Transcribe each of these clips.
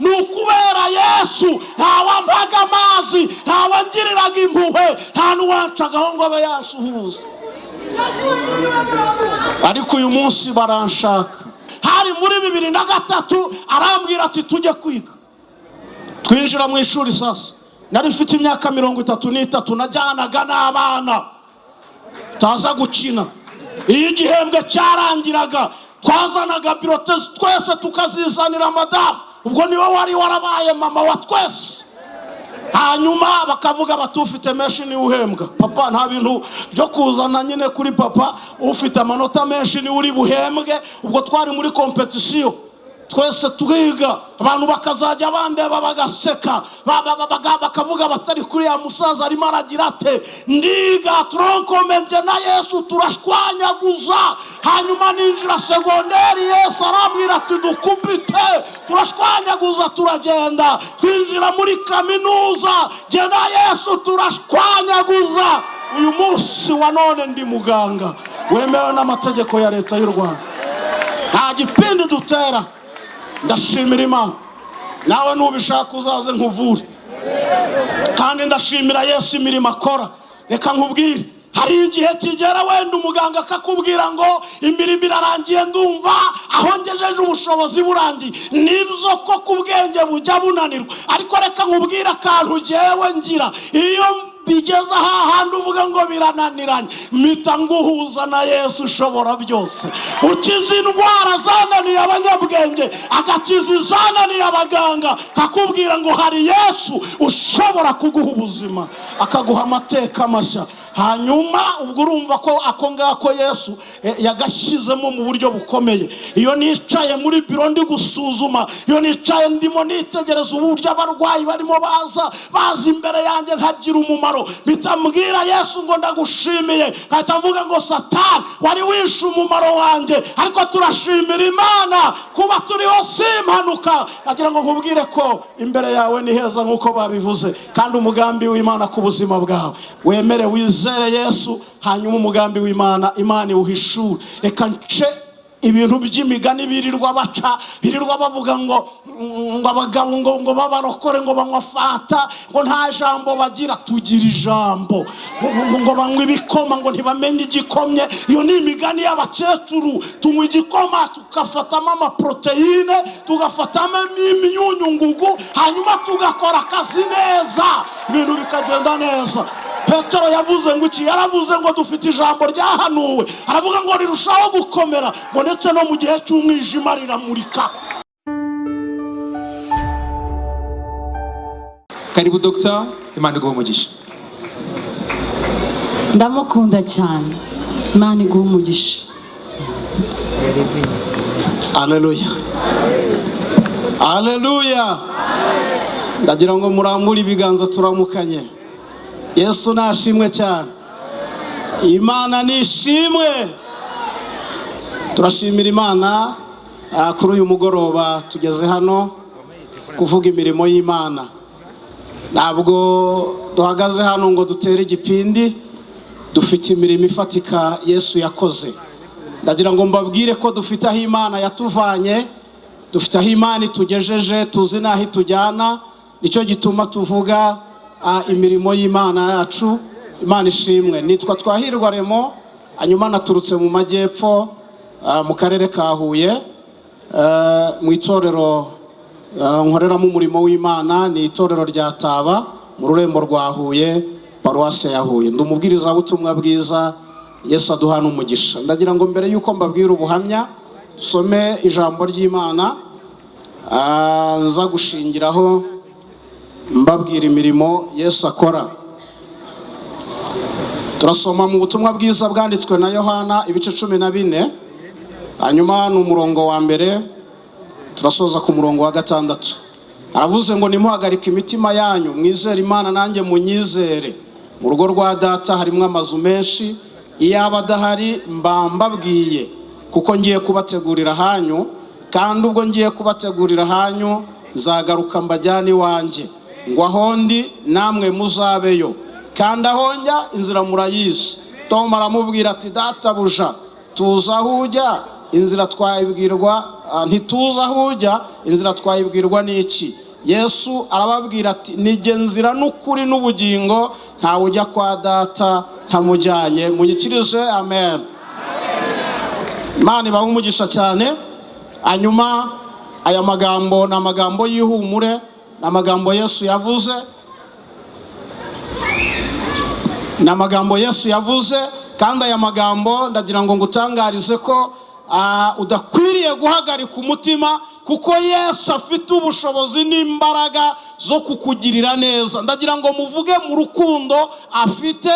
ni ukubera yesu ntawampaga amazi ntawangiriraga impuhwe nta n'uwancagaho ngo abe yansuhuza ariko uyu munsi baranshaka. Hari muri bibiri na gatatu arambwira ati tujye kwiga. Twinjira mu ishuri sasa. Nari mfite imyaka mirongo itatu n'itatu najyanaga n'abana. Taza gukina. Iyo igihembwe cyarangiraga. Twazanaga birote twese tukazizanira madamu ubwo ni we wari warabaye mama wa twese. Hanyuma bakavuga bati ufite menshi ni we uhembwa. Papa nta bintu byo kuzana nyine kuri papa. Ufite amanota menshi ni we uri buhembwe. Ubwo twari muri kompetisiyo twese twiga. Abantu bakazajya bandeba bagaseka ba- ba- ba- baga- bakavuga batari kuri ya musaza arimo aragira ate? Ndiga turonkomenje na yesu turashwanyaguza. Hanyuma ninjira segonderi yesu arambwira ati dukubite. Turashwanyaguza turagenda. Twinjira muri kaminuza jye na yesu turashwanyaguza. Uyu munsi wa none ndi muganga. Wemewe n'amategeko ya leta y'u rwanda. Nta gipindi dutera. Ndashimira imana. Nawe nubishaka uzaze nkuvure. Kandi ndashimira yesu imirimo akora. Reka nkubwire. Hari igihe kigera wenda umuganga akakubwira ngo imirimo irarangiye ndumva aho ngejeje ubushobozi burangiye. Nibyo ko ku bwenge bujya bunanirwa. Ariko reka nkubwire akantu ngewe ngira. Iyo bigeze hahandi uvuga ngo birananiranye. Mpita nguhuza na yesu ushobora byose. Ukiza indwara zananiye abanyabwenge agakiza izananiye abaganga. Kakubwira ngo hari yesu ushobora kuguha ubuzima akaguha amateka mashya. Hanyuma ubwo urumva ko ako ngako yesu eh, yagashyizemo mu buryo bukomeye. Iyo nicaye muri biro ndi gusuzuma iyo nicaye ndimo nitegereza uburyo abarwayi barimo baza baza imbere yanjye nkagira umumaro. Mpita mbwira yesu ngo ndagushimiye. Nkahita mvuga ngo satani wari wishe umumaro wanjye. Ariko turashimira imana kuba turiho si impanuka nagira ngo nkubwire ko imbere yawe ni heza nk'uko babivuze. Kandi umugambi w'imana ku buzima bwawe. Wemere wizere yesu hanyuma umugambi w'imana imana iwuhishure reka nce ibintu by'imigani birirwa baca birirwa bavuga ngo ngo abagabo ngo ngo babarokore ngo banywa fanta ngo nta jambo bagira. Tugira ijambo. Ngo, banywa ibikoma ngo ntibamenye igikomye. Iyo ni imigani y'abakecuru. Tunywa igikoma tugafatamo amaproteine tugafatamo imyunyungugu hanyuma tugakora akazi neza. Ibintu bikagenda neza. Petero yavuze ngo iki? Yaravuze ngo dufite ijambo ryahanuwe. Aravuga ngo rirushaho gukomera ngo ndetse no mu gihe cy'umwijima riramurika. Karibu dogita imana iguha umugisha. Ndamukunda cyane. Imana iguha umugisha. Aleluya aleluya ndagira ngo murambure ibiganza turamukanye. Yesu nashimwe cyane. Imana nishimwe turashimira imana ah, kuri uyu mugoroba tugeze hano kuvuga imirimo y'imana. Ntabwo duhagaze hano ngo dutere igipindi dufite imirimo ifatika yesu yakoze. Ndagira ngo mbabwire ko dufite aho imana yatuvanye dufite aho imana itugejeje tuzi n'aho itujyana ni cyo gituma tuvuga imirimo y'imana yacu imana ishimwe. Nitwa twahirwa remo hanyuma naturutse mu majyepfo mu karere ka huye mu itorero nkoreramo umurimo w'imana ni itorero rya taba mu rurembo rwa huye paruwase ya huye. Ndi umubwirizabutumwa bwiza yesu aduhana umugisha. Ndagira ngo mbere y'uko mbabwira ubuhamya dusome ijambo ry'imana nza gushingiraho mbabwira imirimo yesu akora. Turasoma mu butumwa bwiza bwanditswe na yohana ibice cumi na bine hanyuma ni umurongo wa mbere turasoza ku murongo wa gatandatu. Aravuze ngo nimuhagarike imitima yanyu mwizere imana nanjye munyizere. Mu rugo rwa data harimo amazu menshi iyo aba adahari mba mbabwiye kuko ngiye kubategurira hanyu kandi ubwo ngiye kubategurira hanyu nzagaruka mbajyane iwanjye. Ngo aho ndi namwe muzabeyo. Kandi aho njya inzira murayizi. Tom aramubwira ati databuja tuzi aho ujya. Inzira twayibwirwa ah, ntituzi aho ujya. Inzira twayibwirwa n'iki? Yesu arababwira ati nijye nzira n'ukuri n'ubugingo ntawe ujya kwa data ntamujyanye. Munyikirije amen. Imana ibaha umugisha cyane. Hanyuma aya magambo ni amagambo y'ihumure. Ni amagambo yesu yavuze. Ni amagambo yesu yavuze kandi aya magambo ndagira ngo ngutangarize ko ah, udakwiriye guhagarika umutima kuko yesu afite ubushobozi n'imbaraga zo kukugirira neza. Ndagira ngo muvuge mu rukundo afite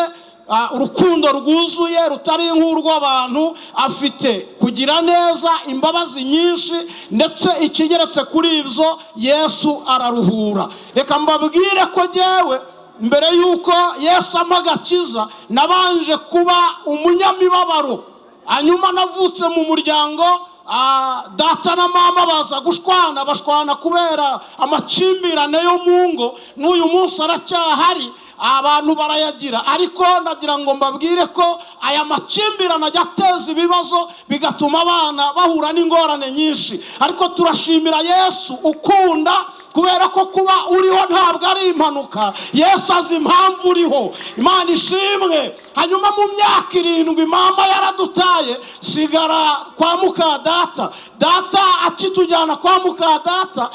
urukundo rwuzuye rutari nk'urw'abantu afite kugira neza imbabazi nyinshi ndetse ikigeretse kuri ibyo yesu araruhura. Reka mbabwire ko jyewe mbere y'uko yesu ampa agakiza nabanje kuba umunyamibabaro. Hanyuma navutse mu muryango ah, data na mama baza gushwana bashwana kubera amakimbirane yo mu ngo. N'uyu munsi aracyahari abantu barayagira. Ariko ndagira ngo mbabwire ko aya makimbirane ajya ateza ibibazo bigatuma abana bahura n'ingorane nyinshi. Ariko turashimira yesu ukunda kubera ko kuba uriho ntabwo ari impanuka. Yesu azi impamvu uriho. Imana ishimwe. Hanyuma mu myaka irindwi mama yaradutaye sigara kwa muka data data akitujyana kwa muka data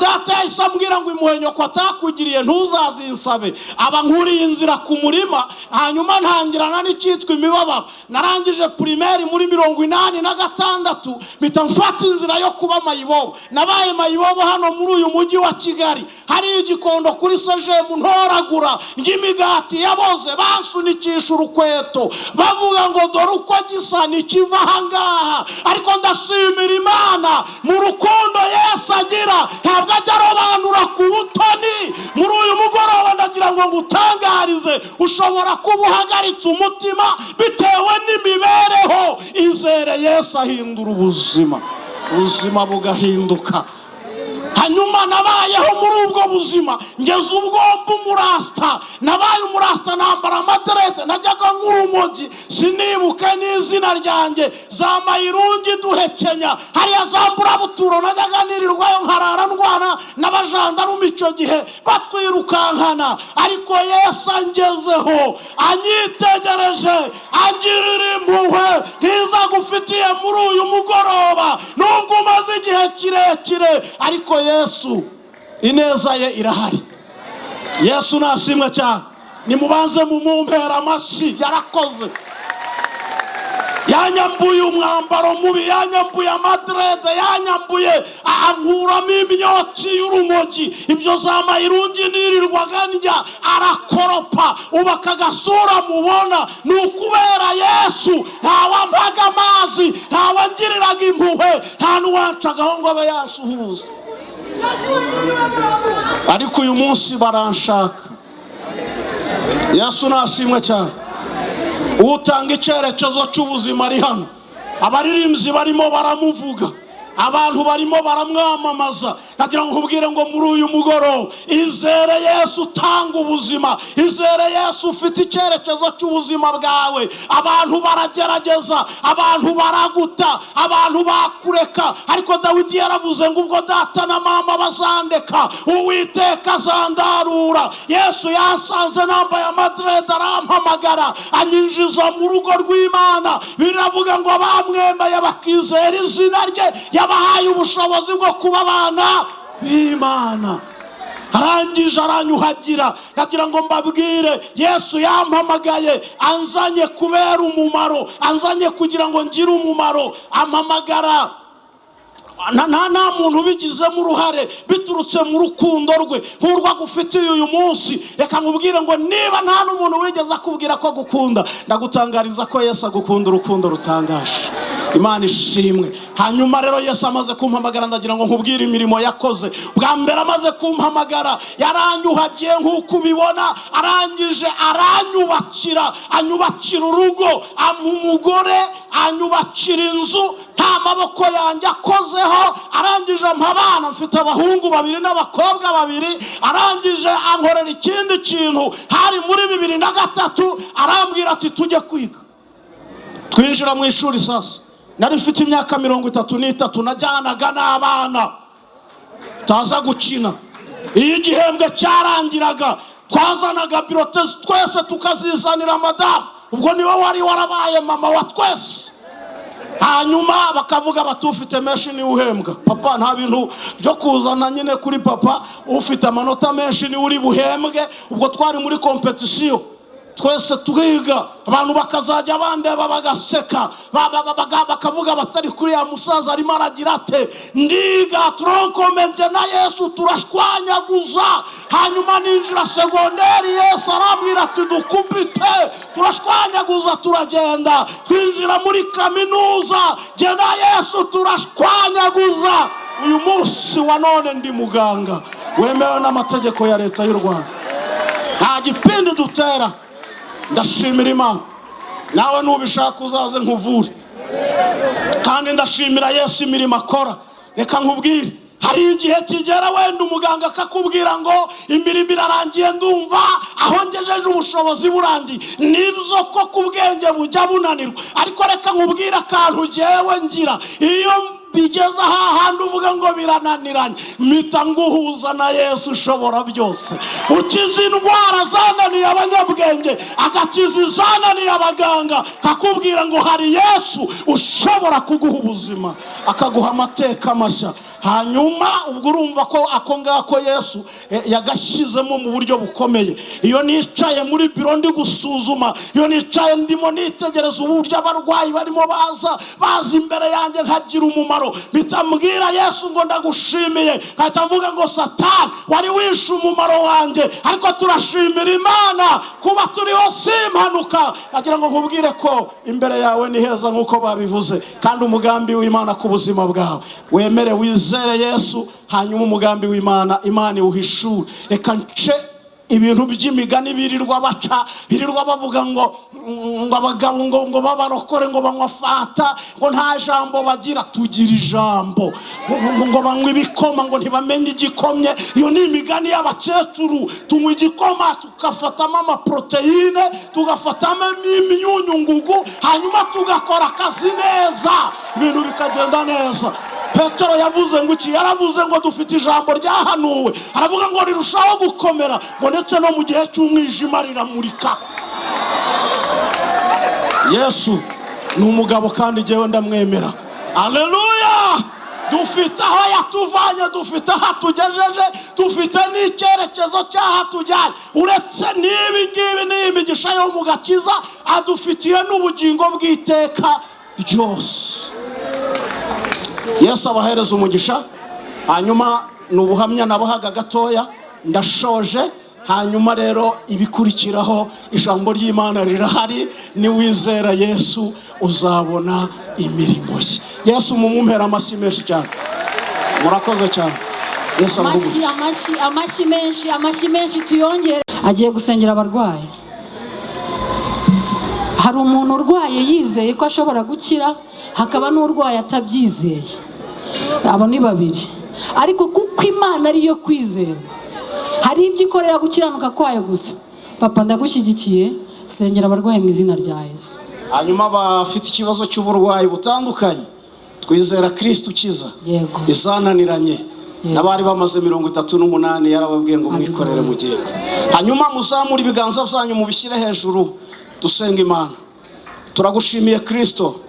data yahise ambwira ngo imuhenyo ko atakugiriye ntuzazinsabe. Aba nkuriye inzira ku murima hanyuma ntangirana n'icyitwa imibabaro. Narangije pirimeri muri mirongo inani na gatandatu mpita mfata inzira yo kuba mayibobo. Nabaye mayibobo hano muri uyu mujyi wa kigali. Hari igikondo kuri sejemu ntoragura ry'imigati yaboze basunikisha urukweto. Bavuga ngo dore uko gisa ntikiva ahangaha ariko ndashimira imana mu rukundo yesu agira ntabwo ajya arobanura ku butoni. Muri uyu mugoroba ndagira ngo ngutangarize ushobora kuba uhagaritse umutima bitewe n'imibereho. Izere yesu ahindura ubuzima. Ubuzima bugahinduka. Hanyuma nabayeho muri ubwo buzima. Ngeze ubwo mba umurasita nabaye umurasita nambara amaderede najyaga nk'urumogi sinibuke n'izina ryanjye. Za mayirungi duhekenya. Hariya za mburabuturo najyaga nirirwayo nkarara ndwana n'abajandarume icyo gihe batwirukankana. Ariko yesu angezeho anyitegereje angirira impuhwe nkiza gufitiye muri uyu mugoroba. Nubwo umaze igihe kirekire ariko yesu ineza ye irahari. Yesu nashimwe cyane. Nimubanze mumumpera amashyi yarakoze. Yanyambuye umwambaro mubi yanyambuye amaderede yanyambuye ankuramo imyotsi y'urumogi ibyo za mayirungi nirirwaga ndya arakoropa. Ubu aka gasura mubona. Ni ukubera yesu ntawampaga amazi ntawangiriraga impuhwe nta n'uwancagaho ngo abe yansuhuza ariko uyu munsi baranshaka. Yesu nashimwe cyane. Utanga icyerekezo cy'ubuzima ari hano. Abaririmbyi barimo baramuvuga. Abantu barimo baramwamamaza. Nagira ngo nkubwire ngo muri uyu mugoroba izere yesu utanga ubuzima izere yesu ufite icyerekezo cy'ubuzima bwawe. Abantu baragerageza abantu baraguta abantu bakureka. Ariko dawidi yaravuze ngo ubwo data na mama bazandeka uwiteka azandarura. Yesu yasanze nambaye amaderede arampamagara anyinjiza mu rugo rw'imana. Biravuga ngo bamwemeye bakizera izina rye yabahaye ubushobozi bwo kuba abana. B'imana arangije aranyuhagira. Ndagira ngo mbabwire yesu yampamagaye anzanye kubera umumaro. Anzanye kugira ngo ngire umumaro. Ampamagara. Nta muntu ubigizemo uruhare biturutse mu rukundo rwe. Nk'urwo agufitiye uyu munsi. Reka nkubwire ngo niba nta n'umuntu wigeze akubwira ko agukunda ndagutangariza ko yesu agukunda urukundo rutangaje. Imana ishimwe. Hanyuma rero yesu amaze kumpamagara ndagira ngo nkubwire imirimo yakoze. Bwa mbere amaze kumpamagara yaranyuhagiye nk'uko ubibona arangije aranyubakira. Anyubakira urugo umugore anyubakira inzu nta maboko yanjye akozeho. Arangije ampa abana mfite abahungu babiri n'abakobwa babiri. Arangije ankorera ikindi kintu hari muri bibiri na gatatu. Arambwira ati tujye kwiga. Twinjira mu ishuri sasa. Nari mfite imyaka mirongo itatu n'itatu najyanaga n'abana. Tutaza gukina. Iyo igihembwe cyarangiraga twazanaga birote twese tukazizanira madamu. Ubwo ni we wari warabaye mama wa twese. Hanyuma bakavuga bati ufite menshi ni we uhembwa. Papa nta bintu byo kuzana nyine kuri papa. Ufite amanota menshi ni we uri buhembwe. Ubwo twari muri kompetisiyo twese twiga. Abantu bakazajya bandeba bagaseka ba- ba- ba- baga- bakavuga batari kuri ya musaza arimo aragira ate? Ndiga turonkomenje na yesu turashwanyaguza. Hanyuma ninjira segonderi yesu arambwira ati dukubite. Turashwanyaguza turagenda. Twinjira muri kaminuza jye na yesu turashwanyaguza. Uyu munsi wa none ndi muganga. Wemewe n'amategeko ya leta y'u rwanda. Nta gipindi dutera. Ndashimira imana. Nawe nubishaka uzaze nkuvure. Kandi ndashimira yesu imirimo akora. Reka nkubwire. Hari igihe kigera wenda umuganga akakubwira ngo imirimo irarangiye ndumva aho ngejeje ubushobozi burangiye. Nibyo ko ku bujya bunanirwa. Ariko reka nkubwire akantu ngewe ngira. Iyo bigeze hahandi uvuga ngo birananiranye mpita nguhuza na yesu ushobora byose ukiza indwara zananiye abanyabwenge agakiza izananiye abaganga kakubwira ngo hari yesu ushobora kuguha ubuzima. Akaguha amateka mashya. Hanyuma ubwo urumva ko ako ngako yesu eh, yagashyizemo mu buryo bukomeye. Iyo nicaye muri biro ndi gusuzuma iyo nicaye ndimo nitegereza uburyo abarwayi barimo baza baza imbere yanjye nkagira umumaro. Mpita mbwira yesu ngo ndagushimiye nkahita mvuga ngo satani wari wishe umumaro wanjye ariko turashimira imana kuba turiho si impanuka nagira ngo nkubwire ko imbere yawe ni heza nk'uko babivuze kandi umugambi w'imana ku buzima bwawe. Wemere wizere yesu hanyuma umugambi w'imana imana iwuhishure reka nce ibintu by'imigani birirwa baca birirwa bavuga ngo ngo abagabo ngo ngo babarokore ngo banywa fata ngo nta jambo bagira. Tugira ijambo. Ngo banywa ibikoma ngo ntibamenye igikomye. Iyo ni imigani y'abakecuru. Tunywa igikoma tugafatamo amaporoteyine tugafatamo imyunyungugu hanyuma tugakora akazi neza. Ibintu bikagenda neza. Petero yavuze ngo iki? Yaravuze ngo dufite ijambo ryahanuwe. Aravuga ngo rirushaho gukomera ngo ndetse no mu gihe cy'umwijima riramurika. Yesu ni umugabo kandi jyewe ndamwemera. Aleluya dufite aho yatuvanye dufite aho atugejeje dufite n'icyerekezo cy'aho atujyanye. Uretse n'ibi ngibi n'iyi migisha yo mu gakiza adufitiye n'ubugingo bw'iteka ryose. Yesu abahereza umugisha hanyuma ni ubuhamya nabahaga gatoya ndashoje hanyuma rero ibikurikiraho ijambo ry'imana rirahari niwizera yesu uzabona imirimo ye. Yesu mumumpera amashyi menshi cyane. Murakoze cyane. Yesu amashyi amashyi amashyi menshi amashyi menshi tuyongere. Agiye gusengera abarwayi. Hari umuntu urwaye yizeye ko ashobora gukira hakaba n'urwaye atabyizeye. Abo ni babiri. Ariko kuko imana ariyo kwizera hari ibyo ikorera gukiranuka kwayo gusa. Papa ndagushyigikiye sengera abarwayi mu izina rya yesu. Hanyuma bafite ikibazo cy'uburwayi butandukanye twizera kirisiti ukiza. Yego. izananiranye. N'abari bamaze mirongo itatu n'umunani yarababwiye ngo mwikorere mugende. Hanyuma muzamure ibiganza byanyu mubishyire hejuru. Dusenga imana. Turagushimiye kirisito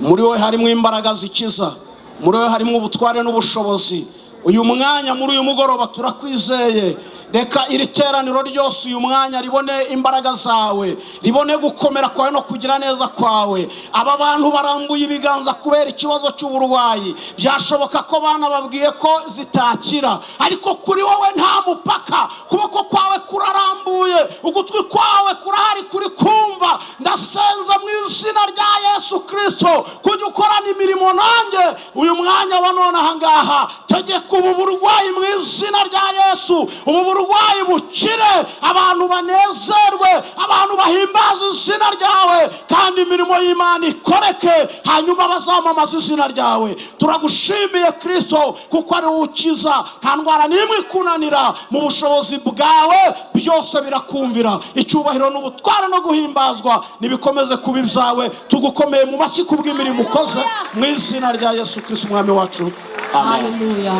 muri wowe harimo imbaraga zikiza. Muri wowe harimo ubutware n'ubushobozi. Uyu mwanya muri uyu mugoroba turakwizeye. Reka iri teraniro ryose uyu mwanya ribone imbaraga zawe ribone gukomera kwawe no kugira neza kwawe. Aba bantu barambuye ibiganza kubera ikibazo cy'uburwayi. Byashoboka ko bana babwiye ko zitakira. Ariko kuri wowe nta mupaka. Ukuboko kwawe kurarambuye ugutwi kwawe kurahari kuri kumva. Ndasenza mu izina rya yesu kirisito kujya ukorana imirimo nanjye uyu mwanya wa none aha ngaha. Tegeka ubu burwayi mu izina rya yesu. Ubu burwayi uburwayi bukire. Abantu banezerwe abantu bahimbaza izina ryawe kandi imirimo y'imana ikoreke hanyuma bazamamaza izina ryawe. Turagushimiye kirisito kuko ari wowe ukiza. Nta ndwara n'imwe ikunanira mu bushobozi bwawe byose birakumvira. Icyubahiro n'ubutware no guhimbazwa nibikomeze kuba ibyawe. Tugukomeye mu mashyi kubw'imirimo ukoze mu izina rya yesu kirisito umwami wacu. Amen.